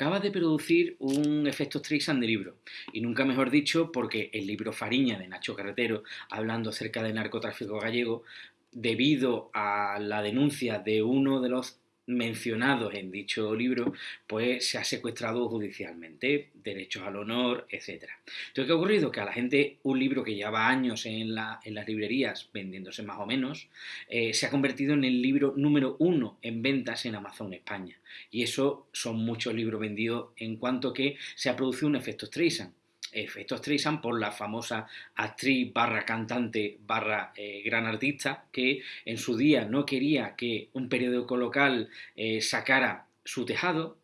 Acaba de producir un efecto Streisand de libro, y nunca mejor dicho porque el libro Fariña de Nacho Carretero, hablando acerca del narcotráfico gallego, debido a la denuncia de uno de los mencionados en dicho libro, pues se ha secuestrado judicialmente, derechos al honor, etc. Entonces, ¿qué ha ocurrido? Que a la gente un libro que lleva años en, las librerías vendiéndose más o menos, eh, se ha convertido en el libro número uno en ventas en Amazon España. Y eso son muchos libros vendidos en cuanto que se ha producido un efecto Streisand efectos Streisand por la famosa actriz barra cantante barra eh, gran artista que en su día no quería que un periódico local eh, sacara su tejado,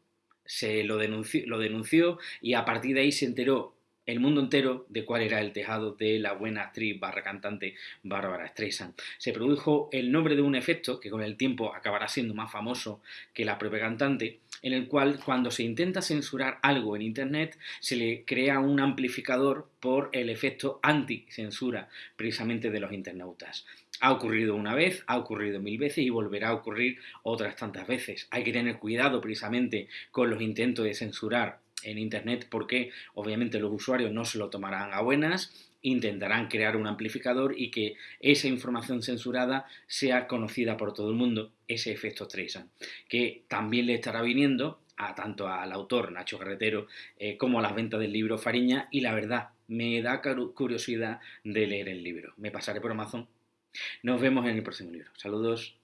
se lo denunció, lo denunció y a partir de ahí se enteró el mundo entero de cuál era el tejado de la buena actriz barra cantante Bárbara Streisand. Se produjo el nombre de un efecto que con el tiempo acabará siendo más famoso que la propia cantante, en el cual cuando se intenta censurar algo en Internet se le crea un amplificador por el efecto anti-censura precisamente de los internautas. Ha ocurrido una vez, ha ocurrido mil veces y volverá a ocurrir otras tantas veces. Hay que tener cuidado precisamente con los intentos de censurar en Internet porque obviamente los usuarios no se lo tomarán a buenas, intentarán crear un amplificador y que esa información censurada sea conocida por todo el mundo, ese efecto Streisand, que también le estará viniendo a tanto al autor Nacho Carretero eh, como a las ventas del libro Fariña y la verdad me da curiosidad de leer el libro. Me pasaré por Amazon. Nos vemos en el próximo libro. Saludos.